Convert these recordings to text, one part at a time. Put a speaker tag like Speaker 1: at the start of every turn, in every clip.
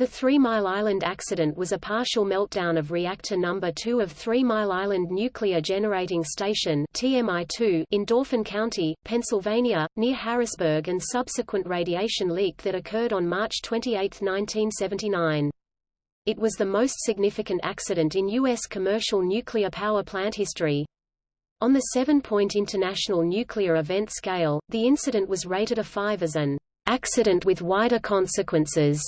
Speaker 1: The Three Mile Island accident was a partial meltdown of reactor number 2 of Three Mile Island Nuclear Generating Station TMI-2 in Dauphin County, Pennsylvania, near Harrisburg and subsequent radiation leak that occurred on March 28, 1979. It was the most significant accident in U.S. commercial nuclear power plant history. On the seven-point International Nuclear Event Scale, the incident was rated a 5 as an accident with wider consequences.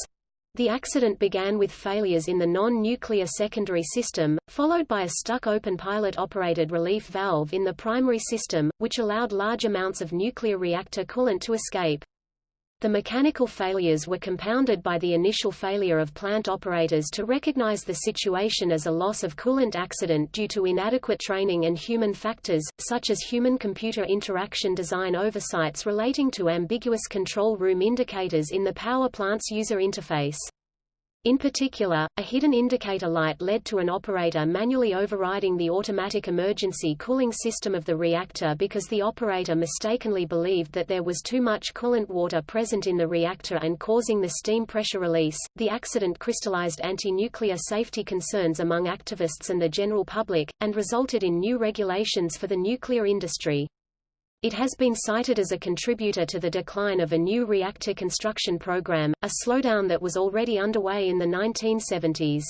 Speaker 1: The accident began with failures in the non-nuclear secondary system, followed by a stuck open pilot-operated relief valve in the primary system, which allowed large amounts of nuclear reactor coolant to escape. The mechanical failures were compounded by the initial failure of plant operators to recognize the situation as a loss of coolant accident due to inadequate training and human factors, such as human-computer interaction design oversights relating to ambiguous control room indicators in the power plant's user interface. In particular, a hidden indicator light led to an operator manually overriding the automatic emergency cooling system of the reactor because the operator mistakenly believed that there was too much coolant water present in the reactor and causing the steam pressure release. The accident crystallized anti-nuclear safety concerns among activists and the general public, and resulted in new regulations for the nuclear industry. It has been cited as a contributor to the decline of a new reactor construction program, a slowdown that was already underway in the 1970s.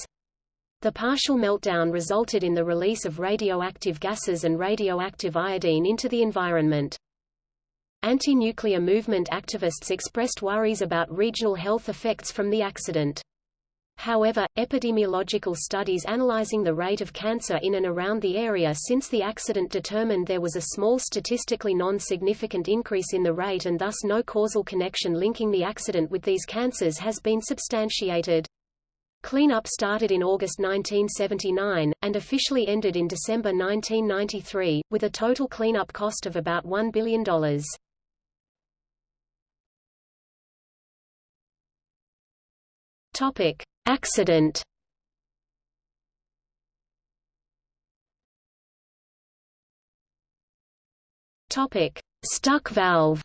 Speaker 1: The partial meltdown resulted in the release of radioactive gases and radioactive iodine into the environment. Anti-nuclear movement activists expressed worries about regional health effects from the accident. However, epidemiological studies analyzing the rate of cancer in and around the area since the accident determined there was a small statistically non-significant increase in the rate and thus no causal connection linking the accident with these cancers has been substantiated. Cleanup started in August 1979, and officially ended in December 1993, with a total cleanup cost of about $1 billion. Topic. Accident Topic: Stuck valve.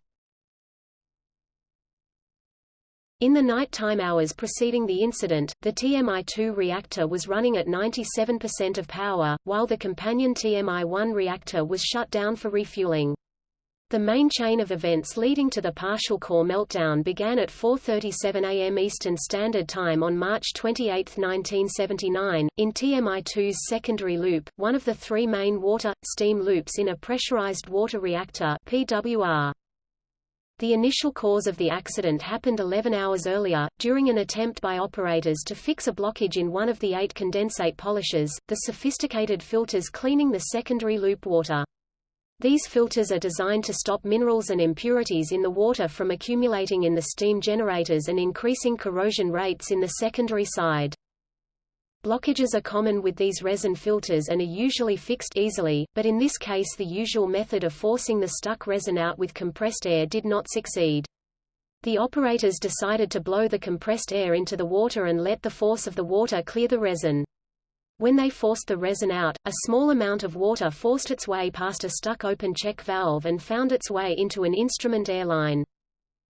Speaker 1: In the nighttime hours preceding the incident, the TMI-2 reactor was running at 97% of power, while the companion TMI-1 reactor was shut down for refueling. The main chain of events leading to the partial core meltdown began at 4.37 am Eastern Standard Time on March 28, 1979, in TMI-2's secondary loop, one of the three main water-steam loops in a pressurized water reactor PWR. The initial cause of the accident happened 11 hours earlier, during an attempt by operators to fix a blockage in one of the eight condensate polishers, the sophisticated filters cleaning the secondary loop water. These filters are designed to stop minerals and impurities in the water from accumulating in the steam generators and increasing corrosion rates in the secondary side. Blockages are common with these resin filters and are usually fixed easily, but in this case the usual method of forcing the stuck resin out with compressed air did not succeed. The operators decided to blow the compressed air into the water and let the force of the water clear the resin. When they forced the resin out, a small amount of water forced its way past a stuck-open check valve and found its way into an instrument air line.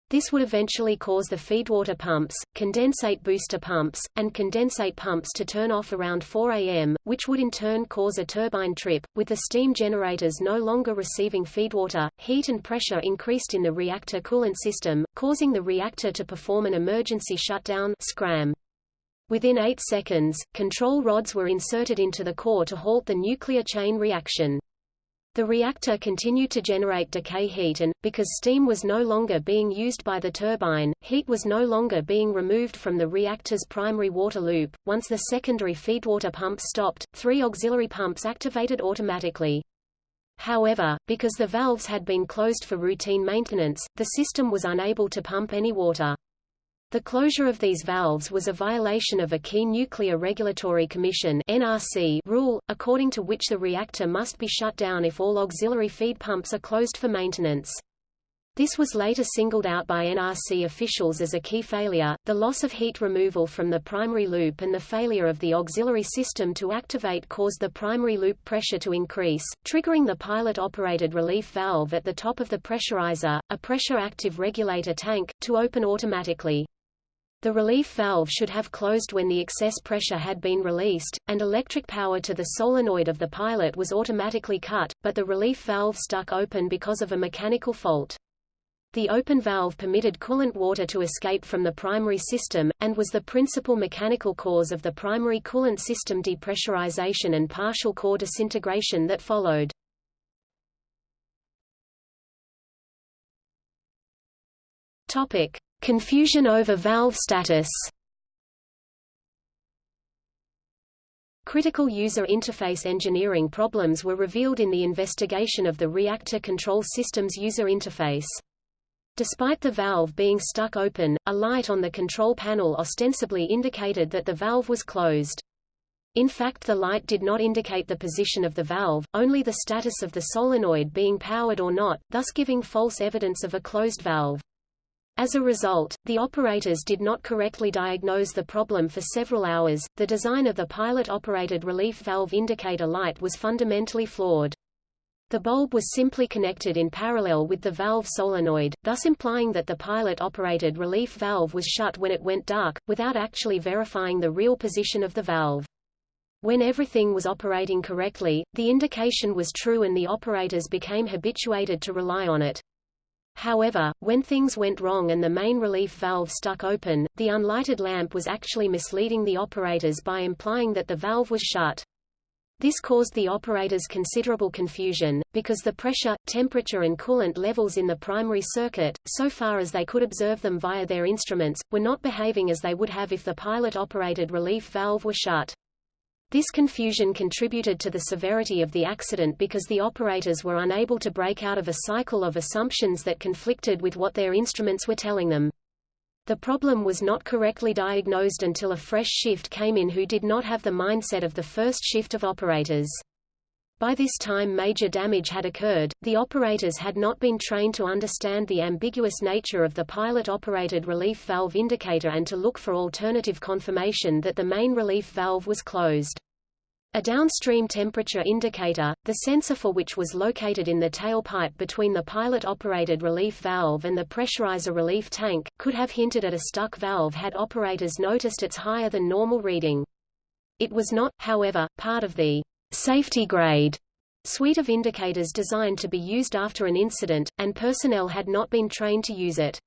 Speaker 1: This would eventually cause the feedwater pumps, condensate booster pumps, and condensate pumps to turn off around 4 am, which would in turn cause a turbine trip. With the steam generators no longer receiving feedwater, heat and pressure increased in the reactor coolant system, causing the reactor to perform an emergency shutdown SCRAM. Within 8 seconds, control rods were inserted into the core to halt the nuclear chain reaction. The reactor continued to generate decay heat and, because steam was no longer being used by the turbine, heat was no longer being removed from the reactor's primary water loop. Once the secondary feedwater pump stopped, three auxiliary pumps activated automatically. However, because the valves had been closed for routine maintenance, the system was unable to pump any water. The closure of these valves was a violation of a key Nuclear Regulatory Commission (NRC) rule, according to which the reactor must be shut down if all auxiliary feed pumps are closed for maintenance. This was later singled out by NRC officials as a key failure, the loss of heat removal from the primary loop and the failure of the auxiliary system to activate caused the primary loop pressure to increase, triggering the pilot-operated relief valve at the top of the pressurizer, a pressure-active regulator tank, to open automatically. The relief valve should have closed when the excess pressure had been released, and electric power to the solenoid of the pilot was automatically cut, but the relief valve stuck open because of a mechanical fault. The open valve permitted coolant water to escape from the primary system, and was the principal mechanical cause of the primary coolant system depressurization and partial core disintegration that followed. Topic. Confusion over valve status Critical user interface engineering problems were revealed in the investigation of the reactor control system's user interface. Despite the valve being stuck open, a light on the control panel ostensibly indicated that the valve was closed. In fact the light did not indicate the position of the valve, only the status of the solenoid being powered or not, thus giving false evidence of a closed valve. As a result, the operators did not correctly diagnose the problem for several hours. The design of the pilot-operated relief valve indicator light was fundamentally flawed. The bulb was simply connected in parallel with the valve solenoid, thus implying that the pilot-operated relief valve was shut when it went dark, without actually verifying the real position of the valve. When everything was operating correctly, the indication was true and the operators became habituated to rely on it. However, when things went wrong and the main relief valve stuck open, the unlighted lamp was actually misleading the operators by implying that the valve was shut. This caused the operators considerable confusion, because the pressure, temperature and coolant levels in the primary circuit, so far as they could observe them via their instruments, were not behaving as they would have if the pilot-operated relief valve were shut. This confusion contributed to the severity of the accident because the operators were unable to break out of a cycle of assumptions that conflicted with what their instruments were telling them. The problem was not correctly diagnosed until a fresh shift came in who did not have the mindset of the first shift of operators. By this time major damage had occurred, the operators had not been trained to understand the ambiguous nature of the pilot-operated relief valve indicator and to look for alternative confirmation that the main relief valve was closed. A downstream temperature indicator, the sensor for which was located in the tailpipe between the pilot-operated relief valve and the pressurizer relief tank, could have hinted at a stuck valve had operators noticed its higher than normal reading. It was not, however, part of the safety grade suite of indicators designed to be used after an incident, and personnel had not been trained to use it.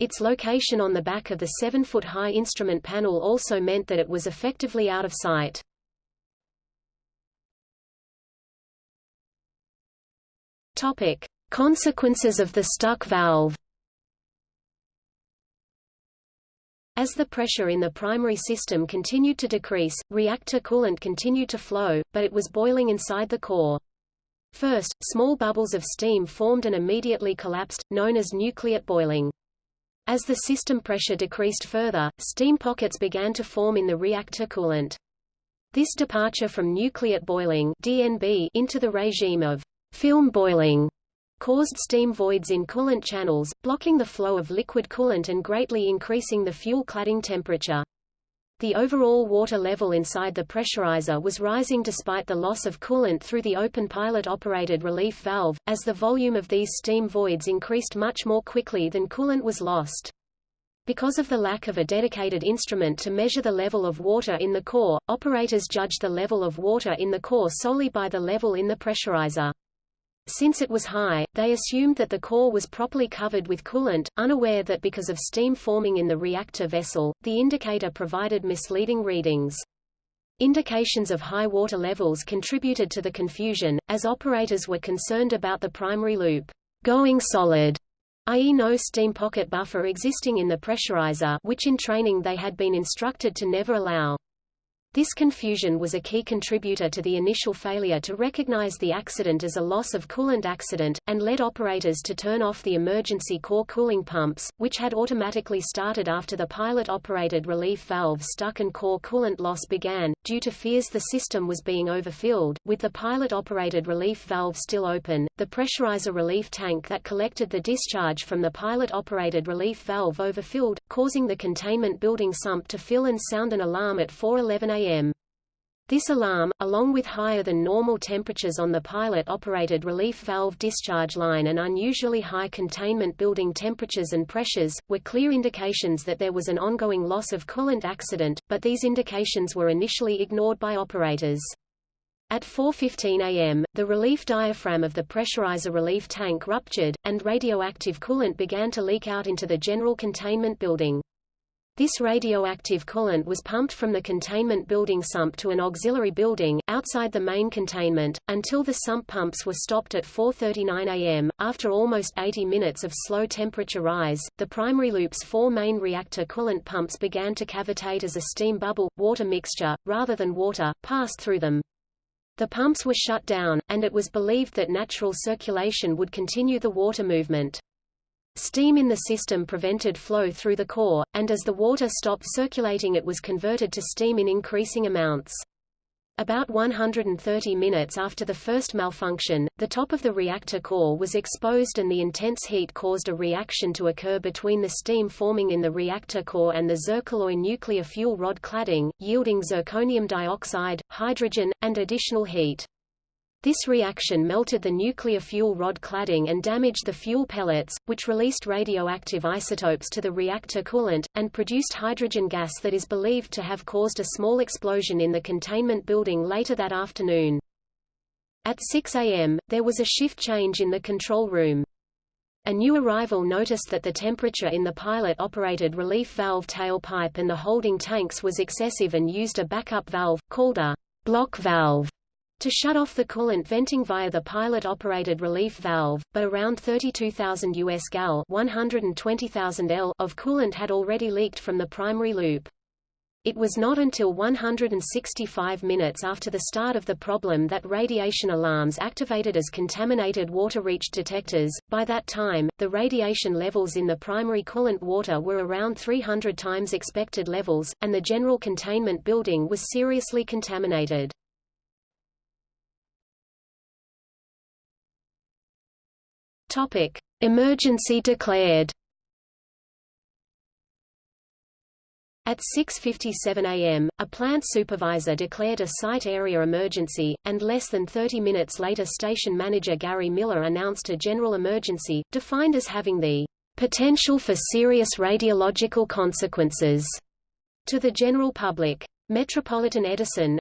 Speaker 1: Its location on the back of the 7-foot-high instrument panel also meant that it was effectively out of sight. Topic: Consequences of the stuck valve As the pressure in the primary system continued to decrease, reactor coolant continued to flow, but it was boiling inside the core. First, small bubbles of steam formed and immediately collapsed, known as nucleate boiling. As the system pressure decreased further, steam pockets began to form in the reactor coolant. This departure from nucleate boiling DNB into the regime of film boiling caused steam voids in coolant channels, blocking the flow of liquid coolant and greatly increasing the fuel cladding temperature. The overall water level inside the pressurizer was rising despite the loss of coolant through the open pilot-operated relief valve, as the volume of these steam voids increased much more quickly than coolant was lost. Because of the lack of a dedicated instrument to measure the level of water in the core, operators judged the level of water in the core solely by the level in the pressurizer. Since it was high, they assumed that the core was properly covered with coolant, unaware that because of steam forming in the reactor vessel, the indicator provided misleading readings. Indications of high water levels contributed to the confusion, as operators were concerned about the primary loop going solid, i.e. no steam pocket buffer existing in the pressurizer which in training they had been instructed to never allow. This confusion was a key contributor to the initial failure to recognize the accident as a loss of coolant accident, and led operators to turn off the emergency core cooling pumps, which had automatically started after the pilot-operated relief valve stuck and core coolant loss began, due to fears the system was being overfilled. With the pilot-operated relief valve still open, the pressurizer relief tank that collected the discharge from the pilot-operated relief valve overfilled, causing the containment building sump to fill and sound an alarm at 4.11 am a.m. This alarm, along with higher than normal temperatures on the pilot-operated relief valve discharge line and unusually high containment building temperatures and pressures, were clear indications that there was an ongoing loss of coolant accident, but these indications were initially ignored by operators. At 4.15 am, the relief diaphragm of the pressurizer relief tank ruptured, and radioactive coolant began to leak out into the general containment building. This radioactive coolant was pumped from the containment building sump to an auxiliary building, outside the main containment, until the sump pumps were stopped at 4.39 am. After almost 80 minutes of slow temperature rise, the primary loop's four main reactor coolant pumps began to cavitate as a steam bubble, water mixture, rather than water, passed through them. The pumps were shut down, and it was believed that natural circulation would continue the water movement. Steam in the system prevented flow through the core, and as the water stopped circulating it was converted to steam in increasing amounts. About 130 minutes after the first malfunction, the top of the reactor core was exposed and the intense heat caused a reaction to occur between the steam forming in the reactor core and the zircaloy nuclear fuel rod cladding, yielding zirconium dioxide, hydrogen, and additional heat. This reaction melted the nuclear fuel rod cladding and damaged the fuel pellets, which released radioactive isotopes to the reactor coolant, and produced hydrogen gas that is believed to have caused a small explosion in the containment building later that afternoon. At 6 a.m., there was a shift change in the control room. A new arrival noticed that the temperature in the pilot-operated relief valve tailpipe and the holding tanks was excessive and used a backup valve, called a block valve, to shut off the coolant venting via the pilot-operated relief valve, but around 32,000 US gal 120,000 L of coolant had already leaked from the primary loop. It was not until 165 minutes after the start of the problem that radiation alarms activated as contaminated water reached detectors. By that time, the radiation levels in the primary coolant water were around 300 times expected levels, and the general containment building was seriously contaminated. Topic: Emergency declared. At 6.57 am, a plant supervisor declared a site area emergency, and less than 30 minutes later station manager Gary Miller announced a general emergency, defined as having the potential for serious radiological consequences to the general public. Metropolitan Edison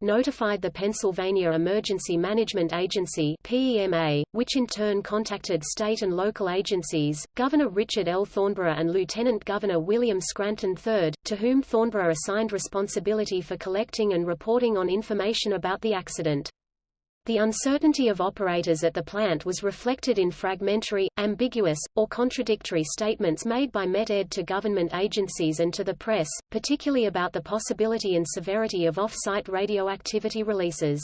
Speaker 1: notified the Pennsylvania Emergency Management Agency PEMA, which in turn contacted state and local agencies, Governor Richard L. Thornburgh and Lieutenant Governor William Scranton III, to whom Thornburgh assigned responsibility for collecting and reporting on information about the accident. The uncertainty of operators at the plant was reflected in fragmentary, ambiguous, or contradictory statements made by Met-Ed to government agencies and to the press, particularly about the possibility and severity of off-site radioactivity releases.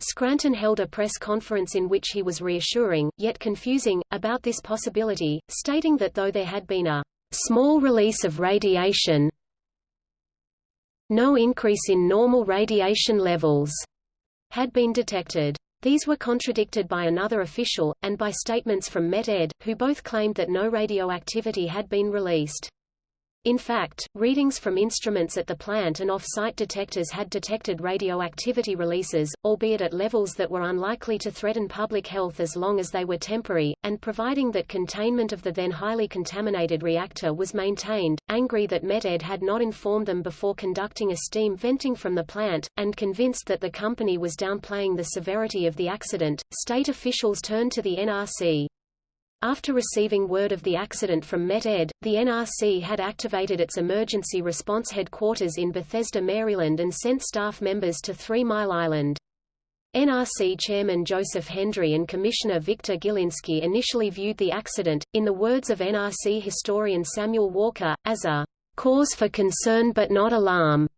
Speaker 1: Scranton held a press conference in which he was reassuring, yet confusing, about this possibility, stating that though there had been a small release of radiation, no increase in normal radiation levels had been detected. These were contradicted by another official, and by statements from Met-Ed, who both claimed that no radioactivity had been released. In fact, readings from instruments at the plant and off-site detectors had detected radioactivity releases, albeit at levels that were unlikely to threaten public health as long as they were temporary, and providing that containment of the then highly contaminated reactor was maintained, angry that Met-Ed had not informed them before conducting a steam venting from the plant, and convinced that the company was downplaying the severity of the accident, state officials turned to the NRC. After receiving word of the accident from Met-Ed, the NRC had activated its emergency response headquarters in Bethesda, Maryland and sent staff members to Three Mile Island. NRC Chairman Joseph Hendrie and Commissioner Victor Gilinsky initially viewed the accident, in the words of NRC historian Samuel Walker, as a cause for concern but not alarm.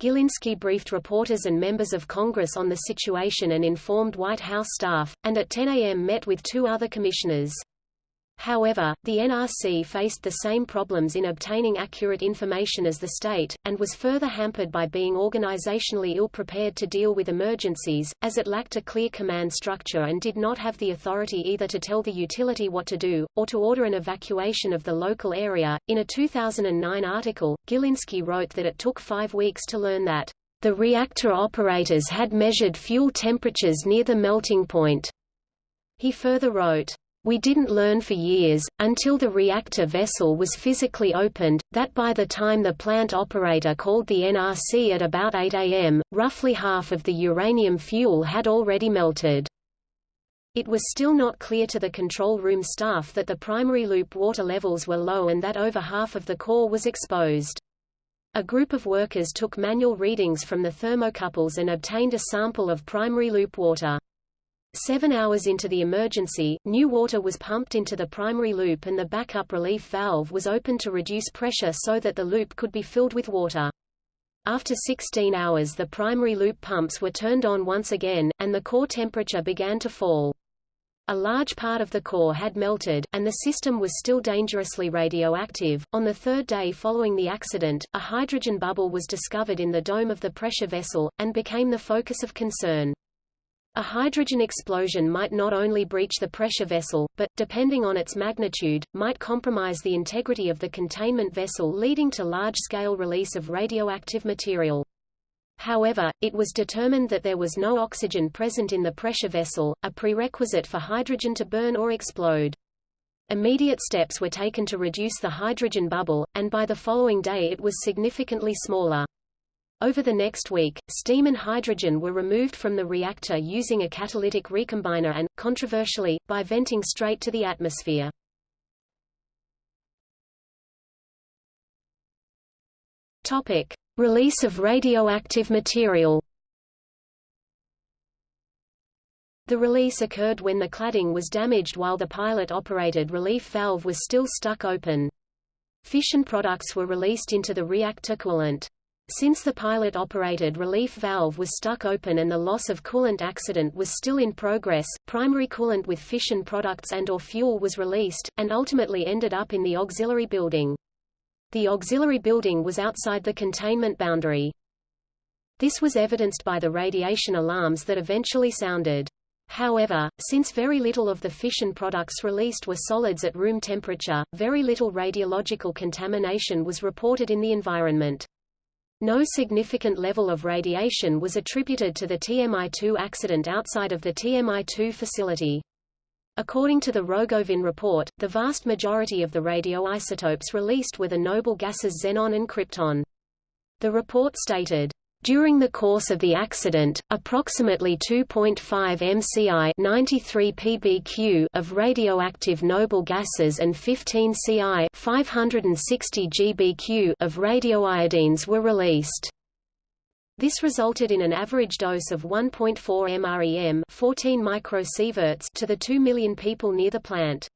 Speaker 1: Gilinsky briefed reporters and members of Congress on the situation and informed White House staff, and at 10 a.m. met with two other commissioners. However, the NRC faced the same problems in obtaining accurate information as the state, and was further hampered by being organizationally ill-prepared to deal with emergencies, as it lacked a clear command structure and did not have the authority either to tell the utility what to do, or to order an evacuation of the local area. In a 2009 article, Gilinsky wrote that it took five weeks to learn that The reactor operators had measured fuel temperatures near the melting point. He further wrote, we didn't learn for years, until the reactor vessel was physically opened, that by the time the plant operator called the NRC at about 8 am, roughly half of the uranium fuel had already melted. It was still not clear to the control room staff that the primary loop water levels were low and that over half of the core was exposed. A group of workers took manual readings from the thermocouples and obtained a sample of primary loop water. Seven hours into the emergency, new water was pumped into the primary loop and the backup relief valve was opened to reduce pressure so that the loop could be filled with water. After 16 hours the primary loop pumps were turned on once again, and the core temperature began to fall. A large part of the core had melted, and the system was still dangerously radioactive. On the third day following the accident, a hydrogen bubble was discovered in the dome of the pressure vessel, and became the focus of concern. A hydrogen explosion might not only breach the pressure vessel, but, depending on its magnitude, might compromise the integrity of the containment vessel leading to large-scale release of radioactive material. However, it was determined that there was no oxygen present in the pressure vessel, a prerequisite for hydrogen to burn or explode. Immediate steps were taken to reduce the hydrogen bubble, and by the following day it was significantly smaller. Over the next week, steam and hydrogen were removed from the reactor using a catalytic recombiner and, controversially, by venting straight to the atmosphere. Topic: Release of radioactive material. The release occurred when the cladding was damaged while the pilot-operated relief valve was still stuck open. Fission products were released into the reactor coolant. Since the pilot-operated relief valve was stuck open and the loss of coolant accident was still in progress, primary coolant with fission products and or fuel was released, and ultimately ended up in the auxiliary building. The auxiliary building was outside the containment boundary. This was evidenced by the radiation alarms that eventually sounded. However, since very little of the fission products released were solids at room temperature, very little radiological contamination was reported in the environment. No significant level of radiation was attributed to the TMI-2 accident outside of the TMI-2 facility. According to the Rogovin report, the vast majority of the radioisotopes released were the noble gases xenon and krypton. The report stated, during the course of the accident, approximately 2.5 mci 93 pbq of radioactive noble gases and 15 ci 560 gbq of radioiodines were released. This resulted in an average dose of 1.4 mrem 14 microsieverts to the 2 million people near the plant.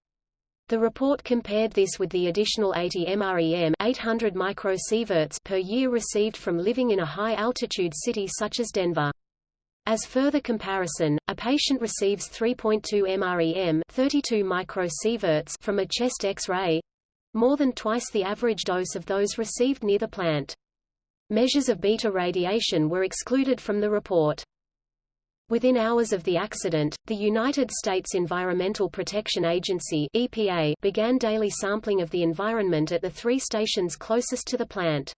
Speaker 1: The report compared this with the additional 80 mrem 800 microsieverts per year received from living in a high-altitude city such as Denver. As further comparison, a patient receives 3.2 mrem 32 microsieverts from a chest X-ray, more than twice the average dose of those received near the plant. Measures of beta radiation were excluded from the report. Within hours of the accident, the United States Environmental Protection Agency EPA began daily sampling of the environment at the three stations closest to the plant.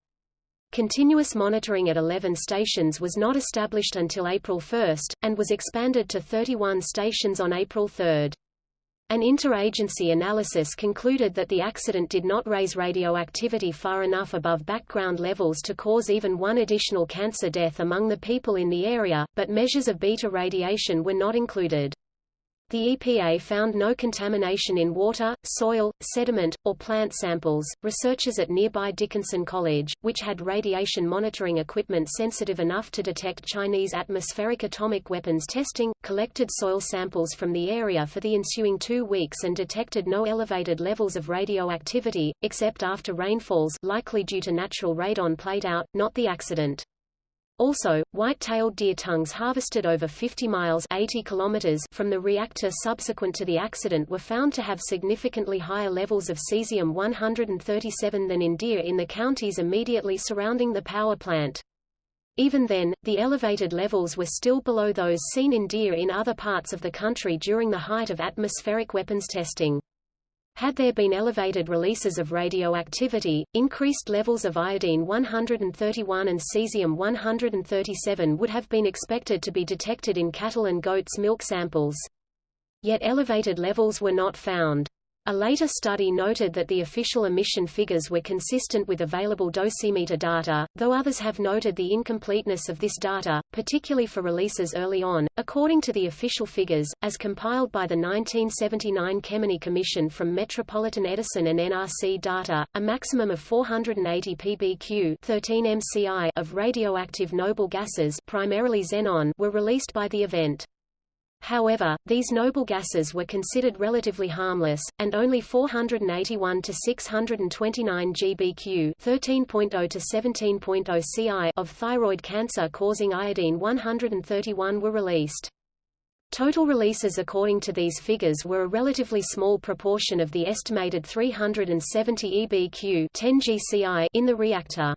Speaker 1: Continuous monitoring at 11 stations was not established until April 1, and was expanded to 31 stations on April 3. An interagency analysis concluded that the accident did not raise radioactivity far enough above background levels to cause even one additional cancer death among the people in the area, but measures of beta radiation were not included. The EPA found no contamination in water, soil, sediment, or plant samples. Researchers at nearby Dickinson College, which had radiation monitoring equipment sensitive enough to detect Chinese atmospheric atomic weapons testing, collected soil samples from the area for the ensuing two weeks and detected no elevated levels of radioactivity, except after rainfalls likely due to natural radon plateout, not the accident. Also, white-tailed deer tongues harvested over 50 miles 80 kilometers from the reactor subsequent to the accident were found to have significantly higher levels of cesium-137 than in deer in the counties immediately surrounding the power plant. Even then, the elevated levels were still below those seen in deer in other parts of the country during the height of atmospheric weapons testing. Had there been elevated releases of radioactivity, increased levels of iodine-131 and cesium-137 would have been expected to be detected in cattle and goats' milk samples. Yet elevated levels were not found. A later study noted that the official emission figures were consistent with available dosimeter data, though others have noted the incompleteness of this data, particularly for releases early on. According to the official figures, as compiled by the 1979 Kemeny Commission from Metropolitan Edison and NRC data, a maximum of 480 pbq 13 MCI of radioactive noble gases primarily xenon were released by the event. However, these noble gases were considered relatively harmless, and only 481 to 629 GBq 13.0 to 17.0 Ci of thyroid cancer-causing iodine-131 were released. Total releases according to these figures were a relatively small proportion of the estimated 370 EBq 10 GCI in the reactor.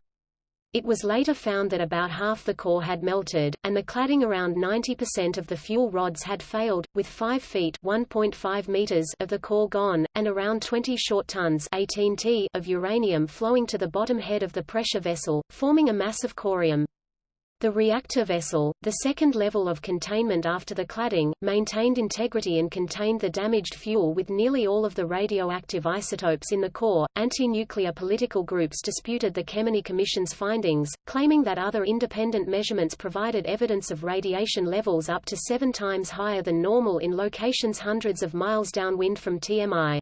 Speaker 1: It was later found that about half the core had melted, and the cladding around 90% of the fuel rods had failed, with 5 feet (1.5 meters) of the core gone, and around 20 short tons 18 t of uranium flowing to the bottom head of the pressure vessel, forming a mass of corium. The reactor vessel, the second level of containment after the cladding, maintained integrity and contained the damaged fuel with nearly all of the radioactive isotopes in the core. Anti-nuclear political groups disputed the Kemeny Commission's findings, claiming that other independent measurements provided evidence of radiation levels up to seven times higher than normal in locations hundreds of miles downwind from TMI.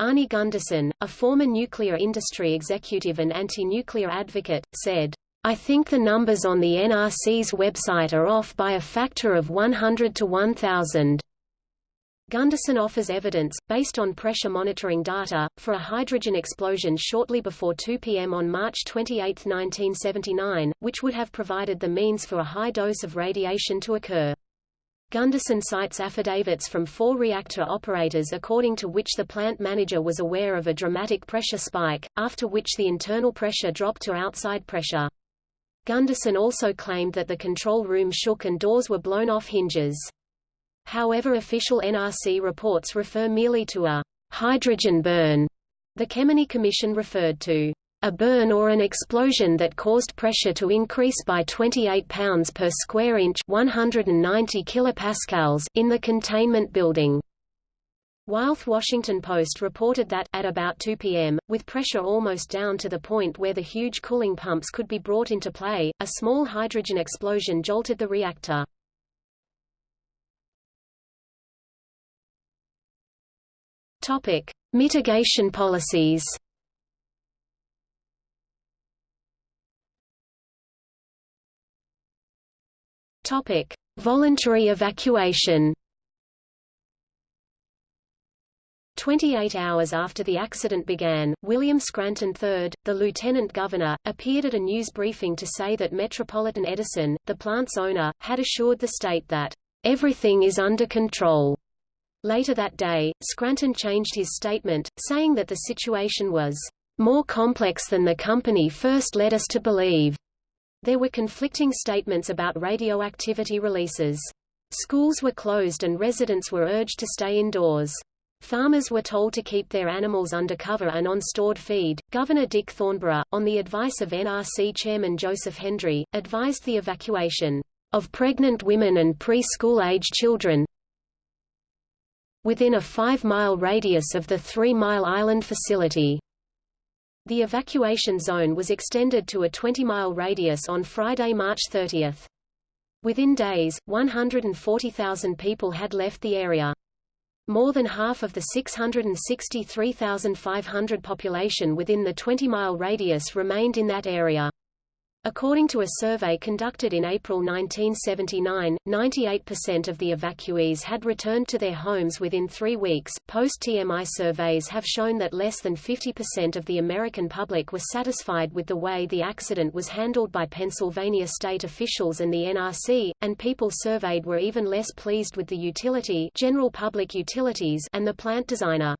Speaker 1: Arnie Gundersen, a former nuclear industry executive and anti-nuclear advocate, said, I think the numbers on the NRC's website are off by a factor of 100 to 1000. Gundersen offers evidence, based on pressure monitoring data, for a hydrogen explosion shortly before 2 p.m. on March 28, 1979, which would have provided the means for a high dose of radiation to occur. Gundersen cites affidavits from four reactor operators according to which the plant manager was aware of a dramatic pressure spike, after which the internal pressure dropped to outside pressure. Gundersen also claimed that the control room shook and doors were blown off hinges. However official NRC reports refer merely to a hydrogen burn. The Kemeny Commission referred to a burn or an explosion that caused pressure to increase by 28 pounds per square inch 190 kilopascals in the containment building. While The Washington Post reported that, at about 2 p.m., with pressure almost down to the point where the huge cooling pumps could be brought into play, a small hydrogen explosion jolted the reactor. Topic. Mitigation policies Topic. Voluntary evacuation 28 hours after the accident began, William Scranton III, the lieutenant governor, appeared at a news briefing to say that Metropolitan Edison, the plant's owner, had assured the state that, "...everything is under control." Later that day, Scranton changed his statement, saying that the situation was, "...more complex than the company first led us to believe." There were conflicting statements about radioactivity releases. Schools were closed and residents were urged to stay indoors. Farmers were told to keep their animals under cover and on stored feed. Governor Dick Thornburgh, on the advice of NRC Chairman Joseph Hendrie, advised the evacuation of pregnant women and pre-school age children within a five-mile radius of the Three Mile Island facility. The evacuation zone was extended to a 20-mile radius on Friday, March 30. Within days, 140,000 people had left the area. More than half of the 663,500 population within the 20-mile radius remained in that area. According to a survey conducted in April 1979, 98% of the evacuees had returned to their homes within three weeks. Post TMI surveys have shown that less than 50% of the American public were satisfied with the way the accident was handled by Pennsylvania state officials and the NRC, and people surveyed were even less pleased with the utility, general public utilities, and the plant designer.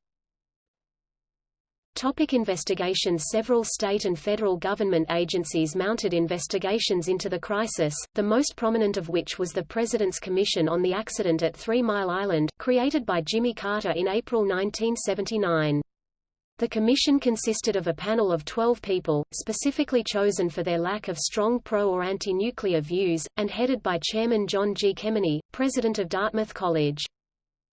Speaker 1: Topic investigations Several state and federal government agencies mounted investigations into the crisis, the most prominent of which was the President's Commission on the Accident at Three Mile Island, created by Jimmy Carter in April 1979. The commission consisted of a panel of 12 people, specifically chosen for their lack of strong pro- or anti-nuclear views, and headed by Chairman John G. Kemeny, president of Dartmouth College.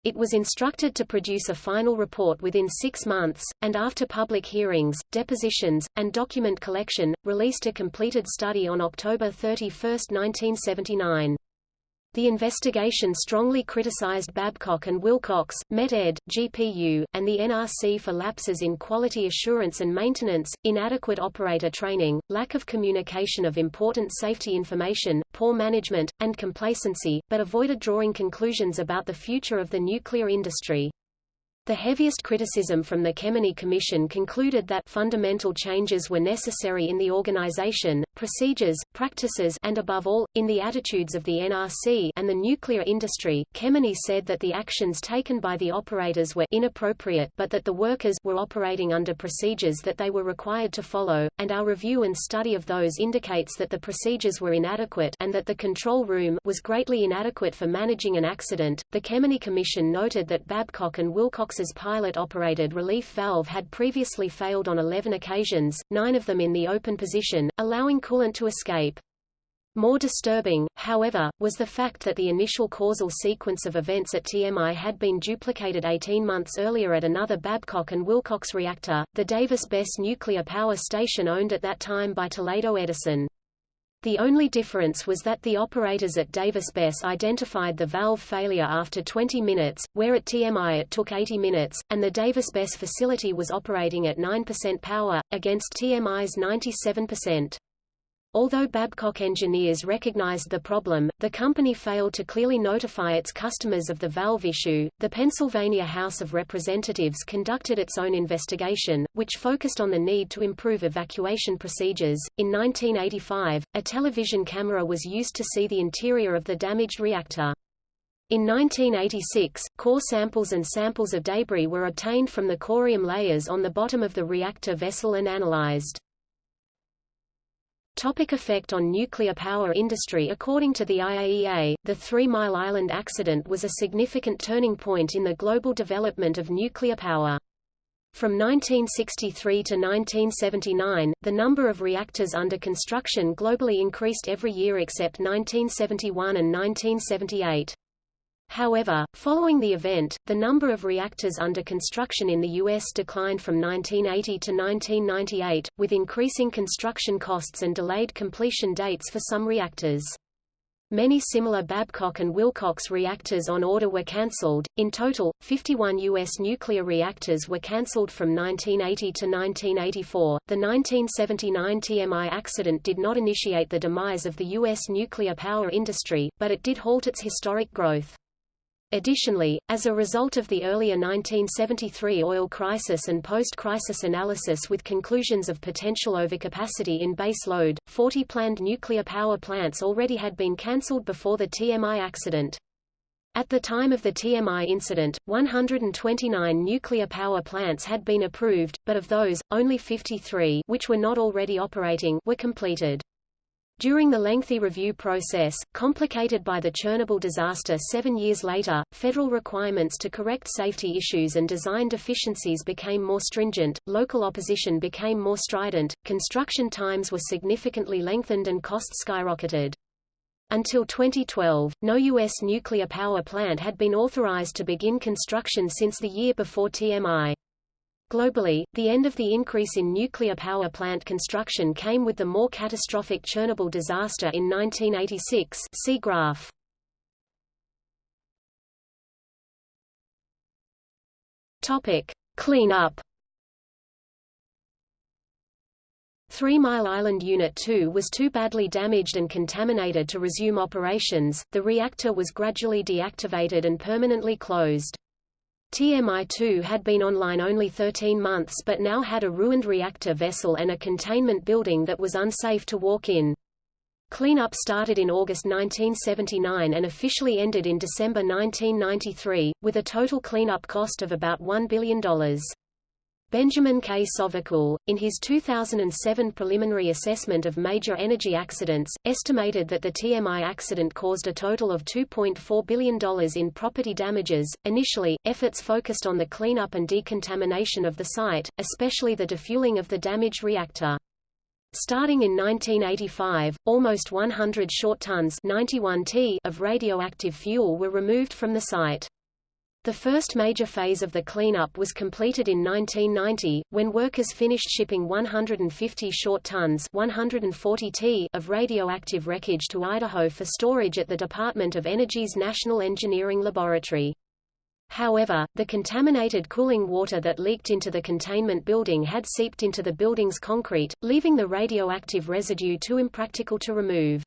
Speaker 1: It was instructed to produce a final report within six months, and after public hearings, depositions, and document collection, released a completed study on October 31, 1979. The investigation strongly criticized Babcock and Wilcox, Met-Ed, GPU, and the NRC for lapses in quality assurance and maintenance, inadequate operator training, lack of communication of important safety information, poor management, and complacency, but avoided drawing conclusions about the future of the nuclear industry. The heaviest criticism from the Kemeny Commission concluded that fundamental changes were necessary in the organization, procedures, practices and above all, in the attitudes of the NRC and the nuclear industry. Kemeny said that the actions taken by the operators were inappropriate but that the workers were operating under procedures that they were required to follow, and our review and study of those indicates that the procedures were inadequate and that the control room was greatly inadequate for managing an accident. The Kemeny Commission noted that Babcock and Wilcox Fox's pilot-operated relief valve had previously failed on 11 occasions, nine of them in the open position, allowing coolant to escape. More disturbing, however, was the fact that the initial causal sequence of events at TMI had been duplicated 18 months earlier at another Babcock and Wilcox reactor, the Davis-Besse nuclear power station owned at that time by Toledo Edison. The only difference was that the operators at Davis-Besse identified the valve failure after 20 minutes, where at TMI it took 80 minutes, and the Davis-Besse facility was operating at 9% power, against TMI's 97%. Although Babcock engineers recognized the problem, the company failed to clearly notify its customers of the valve issue. The Pennsylvania House of Representatives conducted its own investigation, which focused on the need to improve evacuation procedures. In 1985, a television camera was used to see the interior of the damaged reactor. In 1986, core samples and samples of debris were obtained from the corium layers on the bottom of the reactor vessel and analyzed. Topic effect on nuclear power industry According to the IAEA, the Three Mile Island accident was a significant turning point in the global development of nuclear power. From 1963 to 1979, the number of reactors under construction globally increased every year except 1971 and 1978. However, following the event, the number of reactors under construction in the U.S. declined from 1980 to 1998, with increasing construction costs and delayed completion dates for some reactors. Many similar Babcock and Wilcox reactors on order were cancelled. In total, 51 U.S. nuclear reactors were cancelled from 1980 to 1984. The 1979 TMI accident did not initiate the demise of the U.S. nuclear power industry, but it did halt its historic growth. Additionally, as a result of the earlier 1973 oil crisis and post-crisis analysis with conclusions of potential overcapacity in base load, 40 planned nuclear power plants already had been cancelled before the TMI accident. At the time of the TMI incident, 129 nuclear power plants had been approved, but of those, only 53 which were not already operating were completed. During the lengthy review process, complicated by the Chernobyl disaster seven years later, federal requirements to correct safety issues and design deficiencies became more stringent, local opposition became more strident, construction times were significantly lengthened and costs skyrocketed. Until 2012, no U.S. nuclear power plant had been authorized to begin construction since the year before TMI. Globally, the end of the increase in nuclear power plant construction came with the more catastrophic Chernobyl disaster in 1986 see graph. Topic. Cleanup Three Mile Island Unit 2 was too badly damaged and contaminated to resume operations, the reactor was gradually deactivated and permanently closed. TMI-2 had been online only 13 months but now had a ruined reactor vessel and a containment building that was unsafe to walk in. Cleanup started in August 1979 and officially ended in December 1993, with a total cleanup cost of about $1 billion. Benjamin K. Sovacool, in his 2007 preliminary assessment of major energy accidents, estimated that the TMI accident caused a total of $2.4 billion in property damages. Initially, efforts focused on the cleanup and decontamination of the site, especially the defueling of the damaged reactor. Starting in 1985, almost 100 short tons 91 t of radioactive fuel were removed from the site. The first major phase of the cleanup was completed in 1990, when workers finished shipping 150 short tons 140 t of radioactive wreckage to Idaho for storage at the Department of Energy's National Engineering Laboratory. However, the contaminated cooling water that leaked into the containment building had seeped into the building's concrete, leaving the radioactive residue too impractical to remove.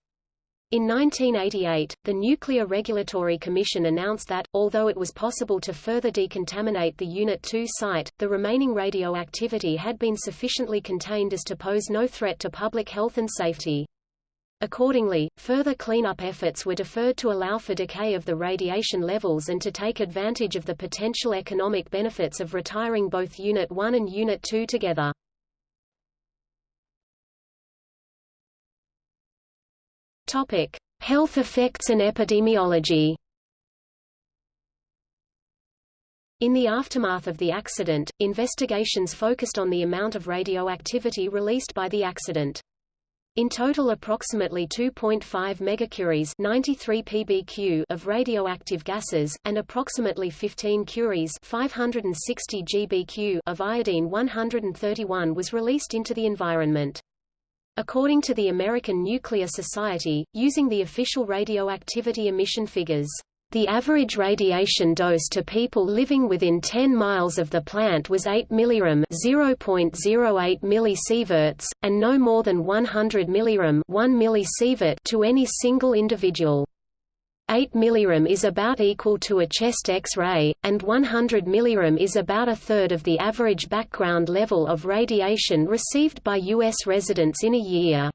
Speaker 1: In 1988, the Nuclear Regulatory Commission announced that, although it was possible to further decontaminate the Unit 2 site, the remaining radioactivity had been sufficiently contained as to pose no threat to public health and safety. Accordingly, further cleanup efforts were deferred to allow for decay of the radiation levels and to take advantage of the potential economic benefits of retiring both Unit 1 and Unit 2 together. Topic: Health effects and epidemiology. In the aftermath of the accident, investigations focused on the amount of radioactivity released by the accident. In total approximately 2.5 megacuries 93 pbq of radioactive gases, and approximately 15 curies 560 gbq of iodine-131 was released into the environment. According to the American Nuclear Society, using the official radioactivity emission figures, the average radiation dose to people living within 10 miles of the plant was 8 mrem (0.08 millisieverts), and no more than 100 mrem (1 millisievert) to any single individual. 8 mrem is about equal to a chest X-ray, and 100 mrem is about a third of the average background level of radiation received by U.S. residents in a year.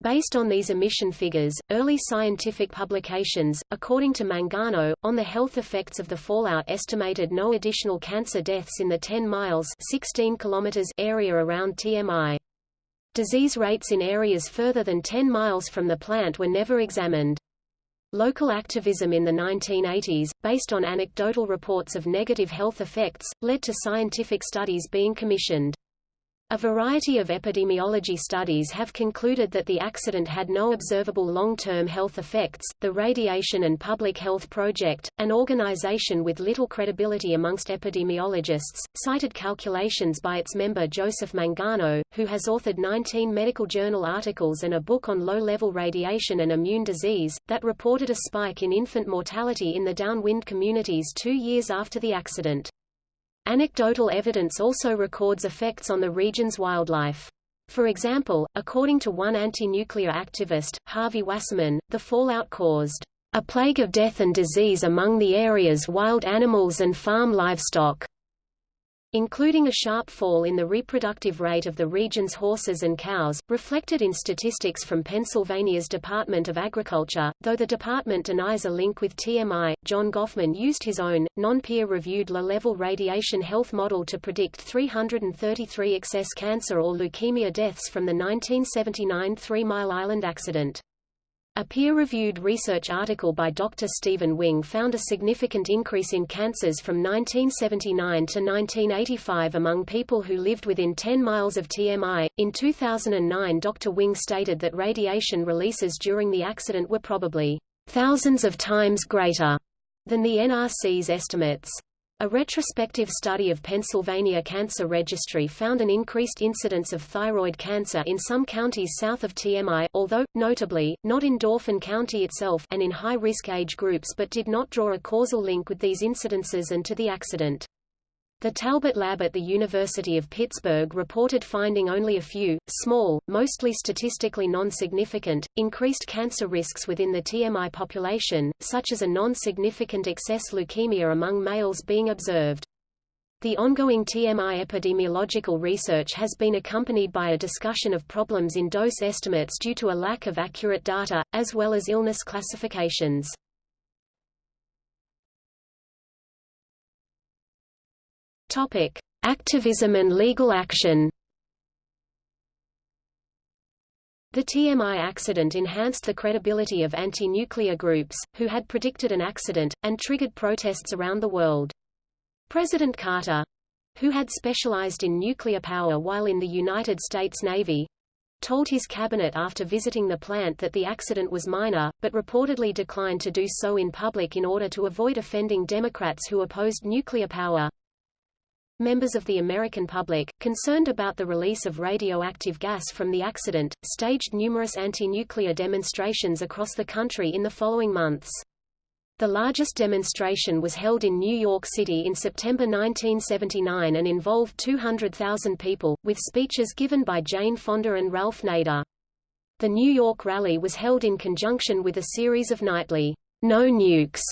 Speaker 1: Based on these emission figures, early scientific publications, according to Mangano, on the health effects of the fallout estimated no additional cancer deaths in the 10 miles 16 kilometers area around TMI. Disease rates in areas further than 10 miles from the plant were never examined. Local activism in the 1980s, based on anecdotal reports of negative health effects, led to scientific studies being commissioned. A variety of epidemiology studies have concluded that the accident had no observable long-term health effects. The Radiation and Public Health Project, an organization with little credibility amongst epidemiologists, cited calculations by its member Joseph Mangano, who has authored 19 medical journal articles and a book on low-level radiation and immune disease, that reported a spike in infant mortality in the downwind communities two years after the accident. Anecdotal evidence also records effects on the region's wildlife. For example, according to one anti-nuclear activist, Harvey Wasserman, the fallout caused a plague of death and disease among the area's wild animals and farm livestock including a sharp fall in the reproductive rate of the region's horses and cows, reflected in statistics from Pennsylvania's Department of Agriculture. Though the department denies a link with TMI, John Gofman used his own, non-peer-reviewed low-level radiation health model to predict 333 excess cancer or leukemia deaths from the 1979 Three Mile Island accident. A peer-reviewed research article by Dr. Stephen Wing found a significant increase in cancers from 1979 to 1985 among people who lived within 10 miles of TMI. In 2009, Dr. Wing stated that radiation releases during the accident were probably thousands of times greater than the NRC's estimates. A retrospective study of Pennsylvania Cancer Registry found an increased incidence of thyroid cancer in some counties south of TMI, although, notably, not in Dauphin County itself and in high-risk age groups but did not draw a causal link with these incidences and to the accident. The Talbott Lab at the University of Pittsburgh reported finding only a few, small, mostly statistically non-significant, increased cancer risks within the TMI population, such as a non-significant excess leukemia among males being observed. The ongoing TMI epidemiological research has been accompanied by a discussion of problems in dose estimates due to a lack of accurate data, as well as illness classifications. Topic: Activism and legal action The TMI accident enhanced the credibility of anti-nuclear groups, who had predicted an accident, and triggered protests around the world. President Carter, who had specialized in nuclear power while in the United States Navy, told his cabinet after visiting the plant that the accident was minor, but reportedly declined to do so in public in order to avoid offending Democrats who opposed nuclear power. Members of the American public, concerned about the release of radioactive gas from the accident, staged numerous anti-nuclear demonstrations across the country in the following months. The largest demonstration was held in New York City in September 1979 and involved 200,000 people, with speeches given by Jane Fonda and Ralph Nader. The New York rally was held in conjunction with a series of nightly, No Nukes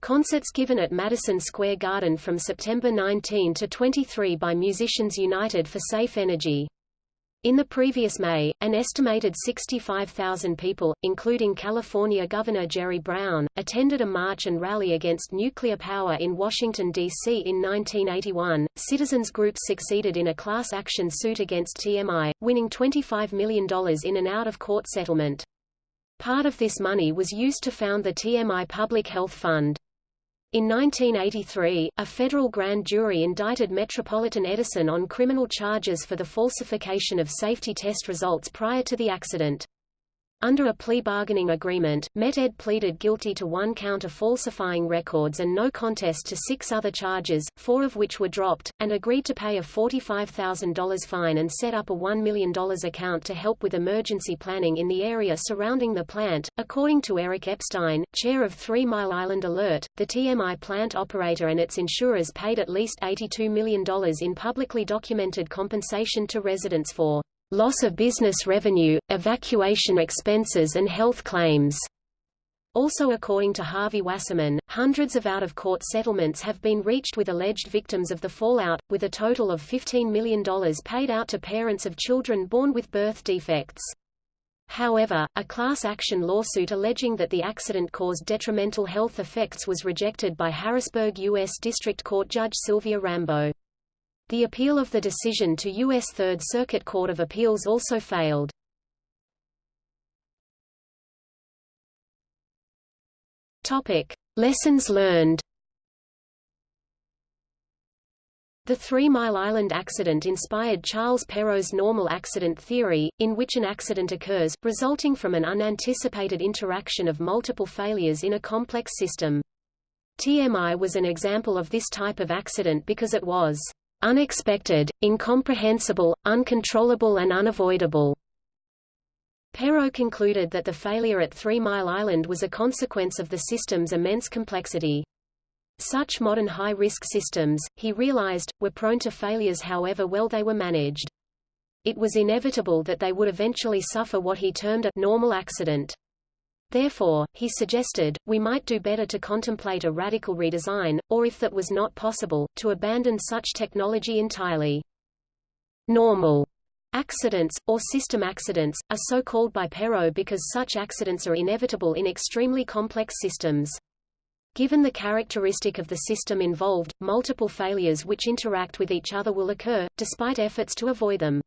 Speaker 1: Concerts given at Madison Square Garden from September 19 to 23 by Musicians United for Safe Energy. In the previous May, an estimated 65,000 people, including California Governor Jerry Brown, attended a march and rally against nuclear power in Washington, D.C. in 1981. Citizens groups succeeded in a class action suit against TMI, winning $25 million in an out-of-court settlement. Part of this money was used to found the TMI Public Health Fund. In 1983, a federal grand jury indicted Metropolitan Edison on criminal charges for the falsification of safety test results prior to the accident. Under a plea bargaining agreement, Met-Ed pleaded guilty to one count of falsifying records and no contest to six other charges, four of which were dropped, and agreed to pay a $45,000 fine and set up a $1 million account to help with emergency planning in the area surrounding the plant. According to Eric Epstein, chair of Three Mile Island Alert, the TMI plant operator and its insurers paid at least $82 million in publicly documented compensation to residents for loss of business revenue, evacuation expenses and health claims. Also according to Harvey Wasserman, hundreds of out-of-court settlements have been reached with alleged victims of the fallout, with a total of $15 million paid out to parents of children born with birth defects. However, a class action lawsuit alleging that the accident caused detrimental health effects was rejected by Harrisburg U.S. District Court Judge Sylvia Rambo. The appeal of the decision to U.S. Third Circuit Court of Appeals also failed. Topic. Lessons learned The Three Mile Island accident inspired Charles Perrow's normal accident theory, in which an accident occurs, resulting from an unanticipated interaction of multiple failures in a complex system. TMI was an example of this type of accident because it was unexpected, incomprehensible, uncontrollable and unavoidable. Perrow concluded that the failure at Three Mile Island was a consequence of the system's immense complexity. Such modern high-risk systems, he realized, were prone to failures however well they were managed. It was inevitable that they would eventually suffer what he termed a normal accident. Therefore, he suggested, we might do better to contemplate a radical redesign, or if that was not possible, to abandon such technology entirely. Normal accidents, or system accidents, are so called by Perrow because such accidents are inevitable in extremely complex systems. Given the characteristic of the system involved, multiple failures which interact with each other will occur, despite efforts to avoid them.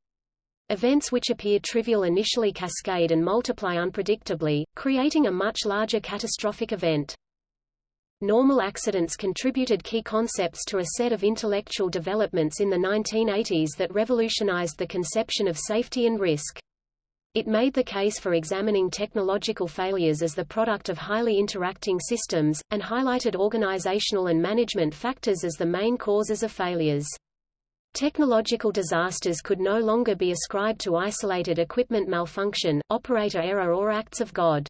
Speaker 1: Events which appear trivial initially cascade and multiply unpredictably, creating a much larger catastrophic event. Normal accidents contributed key concepts to a set of intellectual developments in the 1980s that revolutionized the conception of safety and risk. It made the case for examining technological failures as the product of highly interacting systems, and highlighted organizational and management factors as the main causes of failures. Technological disasters could no longer be ascribed to isolated equipment malfunction, operator error or acts of God.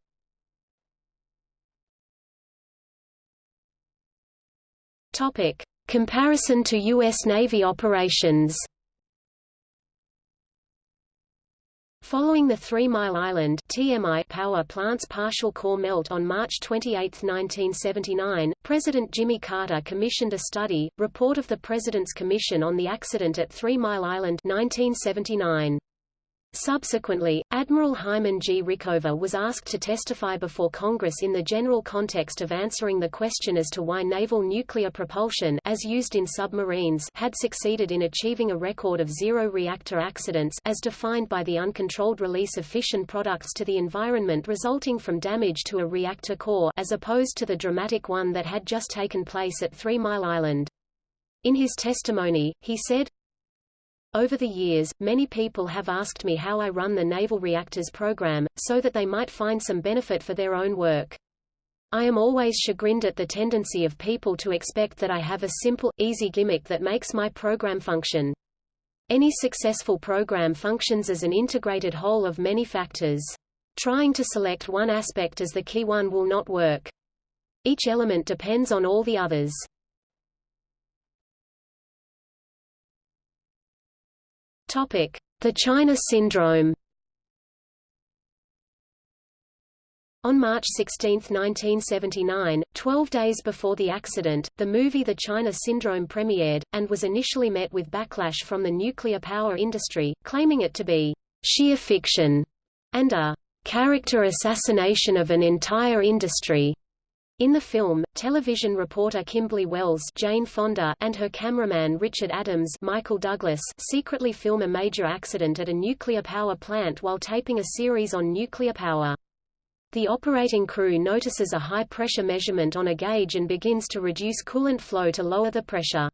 Speaker 1: Topic. Comparison to U.S. Navy operations Following the Three Mile Island TMI power plant's partial core melt on March 28, 1979, President Jimmy Carter commissioned a study, Report of the President's Commission on the Accident at Three Mile Island 1979. Subsequently, Admiral Hyman G. Rickover was asked to testify before Congress in the general context of answering the question as to why naval nuclear propulsion as used in submarines had succeeded in achieving a record of zero reactor accidents as defined by the uncontrolled release of fission products to the environment resulting from damage to a reactor core as opposed to the dramatic one that had just taken place at Three Mile Island. In his testimony, he said, over the years, many people have asked me how I run the Naval Reactors program, so that they might find some benefit for their own work. I am always chagrined at the tendency of people to expect that I have a simple, easy gimmick that makes my program function. Any successful program functions as an integrated whole of many factors. Trying to select one aspect as the key one will not work. Each element depends on all the others. The China Syndrome On March 16, 1979, 12 days before the accident, the movie The China Syndrome premiered, and was initially met with backlash from the nuclear power industry, claiming it to be sheer fiction and a character assassination of an entire industry. In the film, television reporter Kimberly Wells Jane Fonda and her cameraman Richard Adams Michael Douglas secretly film a major accident at a nuclear power plant while taping a series on nuclear power. The operating crew notices a high-pressure measurement on a gauge and begins to reduce coolant flow to lower the pressure.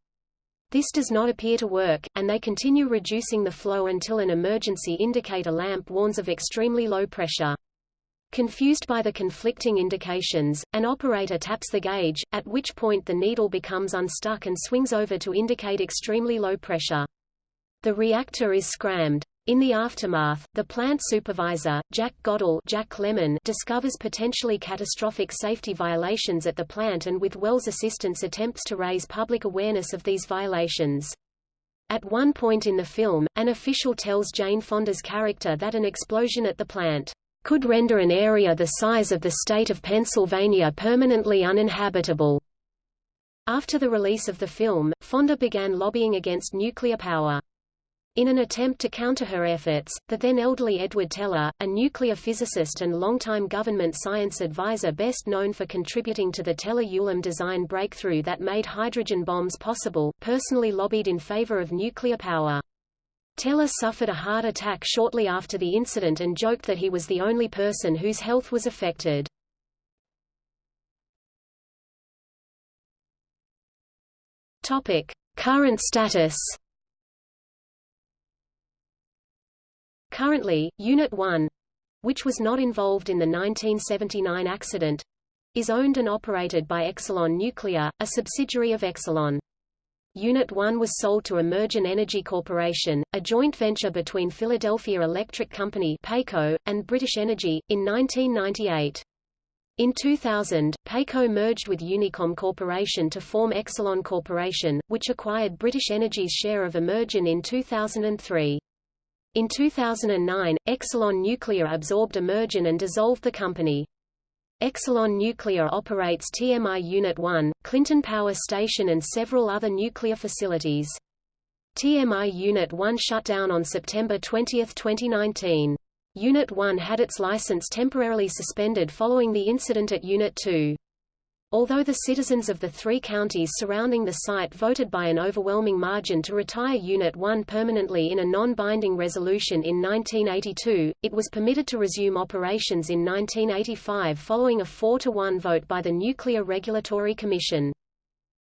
Speaker 1: This does not appear to work, and they continue reducing the flow until an emergency indicator lamp warns of extremely low pressure. Confused by the conflicting indications, an operator taps the gauge, at which point the needle becomes unstuck and swings over to indicate extremely low pressure. The reactor is scrammed. In the aftermath, the plant supervisor, Jack Godell Jack Lemmon, discovers potentially catastrophic safety violations at the plant and with Wells' assistance attempts to raise public awareness of these violations. At one point in the film, an official tells Jane Fonda's character that an explosion at the plant could render an area the size of the state of Pennsylvania permanently uninhabitable. After the release of the film, Fonda began lobbying against nuclear power. In an attempt to counter her efforts, the then elderly Edward Teller, a nuclear physicist and longtime government science advisor best known for contributing to the Teller-Ulam design breakthrough that made hydrogen bombs possible, personally lobbied in favor of nuclear power. Teller suffered a heart attack shortly after the incident and joked that he was the only person whose health was affected. Topic: Current status. Currently, Unit 1, which was not involved in the 1979 accident, is owned and operated by Exelon Nuclear, a subsidiary of Exelon. Unit 1 was sold to AmerGen Energy Corporation, a joint venture between Philadelphia Electric Company PECO, and British Energy, in 1998. In 2000, PECO merged with Unicom Corporation to form Exelon Corporation, which acquired British Energy's share of AmerGen in 2003. In 2009, Exelon Nuclear absorbed AmerGen and dissolved the company. Exelon Nuclear operates TMI Unit 1, Clinton Power Station and several other nuclear facilities. TMI Unit 1 shut down on September 20, 2019. Unit 1 had its license temporarily suspended following the incident at Unit 2. Although the citizens of the three counties surrounding the site voted by an overwhelming margin to retire Unit 1 permanently in a non-binding resolution in 1982, it was permitted to resume operations in 1985 following a 4-to-1 vote by the Nuclear Regulatory Commission.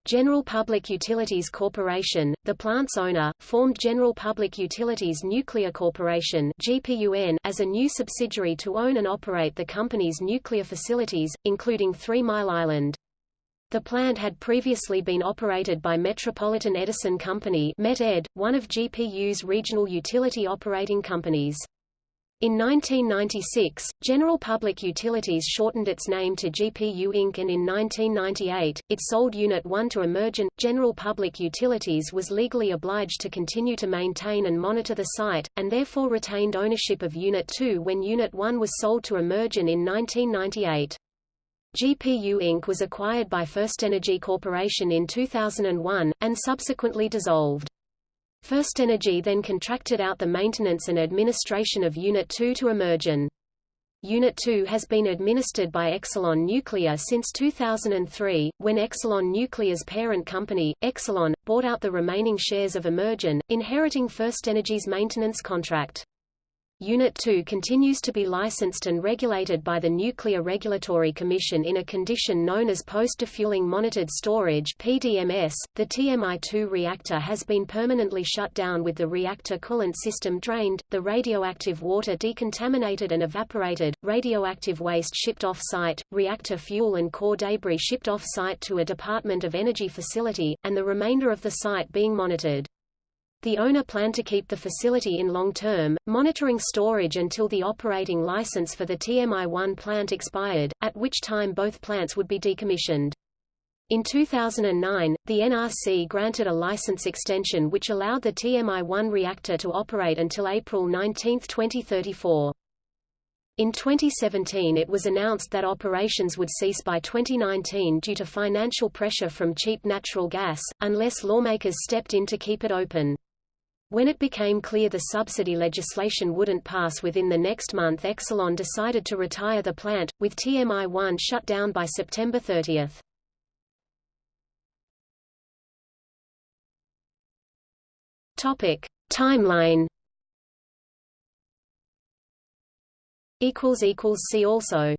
Speaker 1: General Public Utilities Corporation, the plant's owner, formed General Public Utilities Nuclear Corporation (GPUN) as a new subsidiary to own and operate the company's nuclear facilities, including Three Mile Island. The plant had previously been operated by Metropolitan Edison Company Met-Ed, one of GPU's regional utility operating companies. In 1996, General Public Utilities shortened its name to GPU Inc. and in 1998, it sold Unit 1 to AmerGen. General Public Utilities was legally obliged to continue to maintain and monitor the site, and therefore retained ownership of Unit 2 when Unit 1 was sold to AmerGen in 1998. GPU Inc. was acquired by FirstEnergy Corporation in 2001, and subsequently dissolved. FirstEnergy then contracted out the maintenance and administration of Unit 2 to AmerGen. Unit 2 has been administered by Exelon Nuclear since 2003, when Exelon Nuclear's parent company, Exelon, bought out the remaining shares of AmerGen, inheriting FirstEnergy's maintenance contract. Unit 2 continues to be licensed and regulated by the Nuclear Regulatory Commission in a condition known as Post-Defueling Monitored Storage PDMS. .The TMI-2 reactor has been permanently shut down with the reactor coolant system drained, the radioactive water decontaminated and evaporated, radioactive waste shipped off-site, reactor fuel and core debris shipped off-site to a Department of Energy facility, and the remainder of the site being monitored. The owner planned to keep the facility in long-term, monitoring storage until the operating license for the TMI-1 plant expired, at which time both plants would be decommissioned. In 2009, the NRC granted a license extension which allowed the TMI-1 reactor to operate until April 19, 2034. In 2017 it was announced that operations would cease by 2019 due to financial pressure from cheap natural gas, unless lawmakers stepped in to keep it open. When it became clear the subsidy legislation wouldn't pass within the next month Exelon decided to retire the plant, with TMI-1 shut down by September 30. Topic. Timeline See also